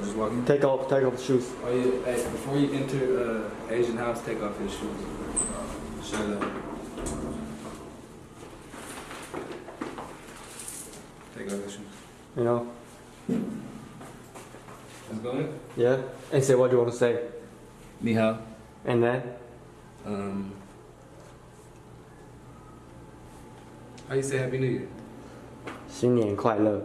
Here, I'll just walk in. take off, take off the shoes. Oh yeah, hey, before you enter uh, Asian house, take off your shoes. Shut up. Take off your shoes. You know, Let's go in. yeah. And say what you want to say. Ni hao. And then, Um, how you say Happy New Year? 新年快乐，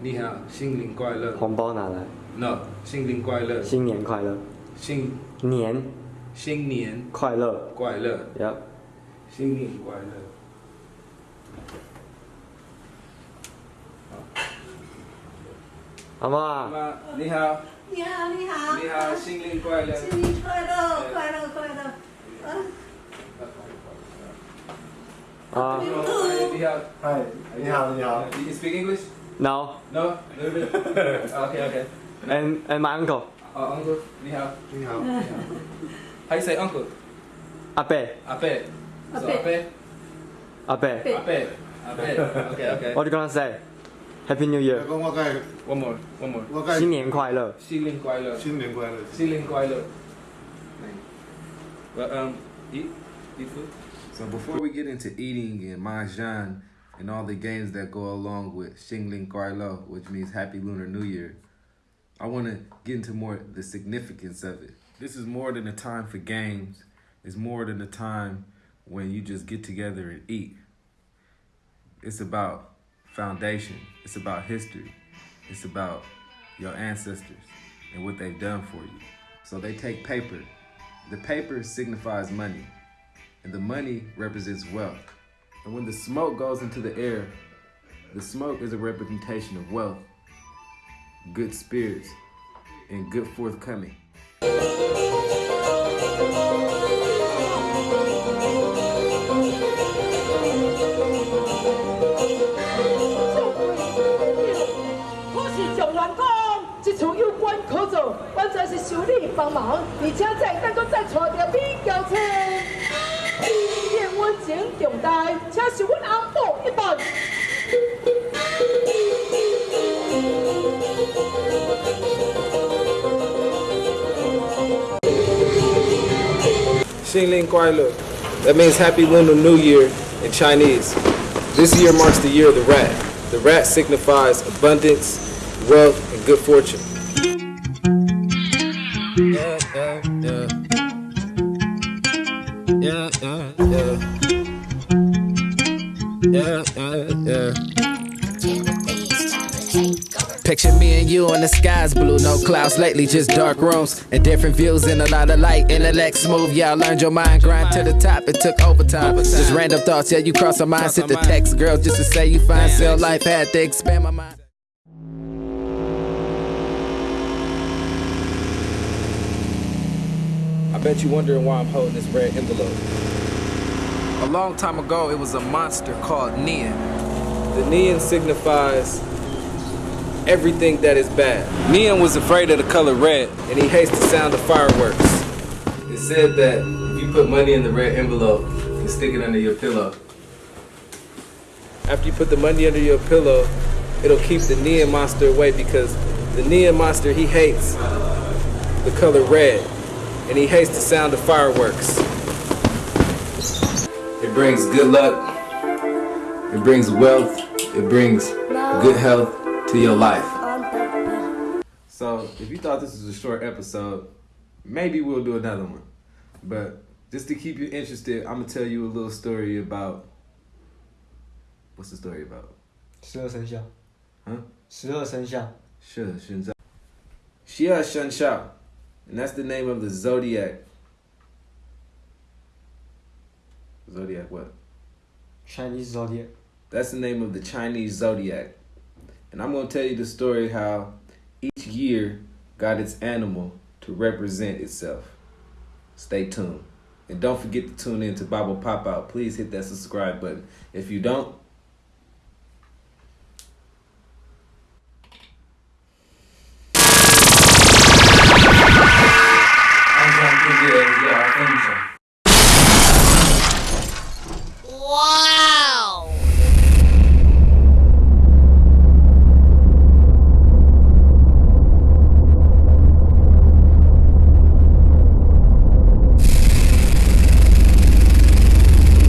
你好，新年快乐。红包拿来， No，新年快乐。新年快乐，新年新年快乐快乐。，Yep。新年快乐。好阿？妈，你好，你好，你好，你好，新年快乐。新年快乐，快乐快乐。啊，啊你好，嗨，你好，你好。You speak English?，No。No, little bit. okay, okay. And and my uncle， Uh, uncle, 你好。你好。 How you say uncle? 阿伯，阿伯。阿 So 伯阿伯。阿伯。阿伯。阿伯。Okay, okay. What you gonna say? Happy New Year，我我该 One more, one more. 我该新年快乐。新年快乐。新年快乐。新年快乐。Well, um, eat, eat food. So before we get into eating and mahjong and all the games that go along with Xingling Kuai Lo, which means Happy Lunar New Year, I want to get into more the significance of it. This is more than a time for games. It's more than a time when you just get together and eat. It's about foundation. It's about history. It's about your ancestors and what they've done for you. So they take paper. The paper signifies money and the money represents wealth. And when the smoke goes into the air, the smoke is a representation of wealth, good spirits, and good forthcoming. Xingling Kuai Le. That means Happy Lunar New Year in Chinese. This year marks the year of the rat. The rat signifies abundance, wealth, and good fortune. Yeah, yeah, yeah. Yeah, yeah, yeah. Yeah, yeah, yeah. Picture me and you and the sky's blue, no clouds lately, just dark rooms and different views and a lot of light. Intellect smooth, yeah, I learned your mind grind to the top. It took overtime. Just random thoughts, yeah, you cross my mind. Sit the text, girl, just to say you find still life had to expand my mind. I bet you're wondering why I'm holding this red envelope. A long time ago, it was a monster called Nian. The Nian signifies everything that is bad. Nian was afraid of the color red, and he hates the sound of fireworks. It said that if you put money in the red envelope and stick it under your pillow, after you put the money under your pillow, it'll keep the Nian monster away because the Nian monster, he hates the color red, and he hates the sound of fireworks. It brings good luck, it brings wealth, it brings good health to your life. So if you thought this was a short episode, maybe we'll do another one. But just to keep you interested, I'm gonna tell you a little story about. What's the story about? 十二生肖。嗯。十二生肖。 Sure, Shinzao. Xia Shenshao. And that's the name of the zodiac. Zodiac what? Chinese zodiac. That's the name of the Chinese zodiac. And I'm going to tell you the story how each year got its animal to represent itself. Stay tuned. And don't forget to tune in to Bible Pop Out. Please hit that subscribe button. If you don't,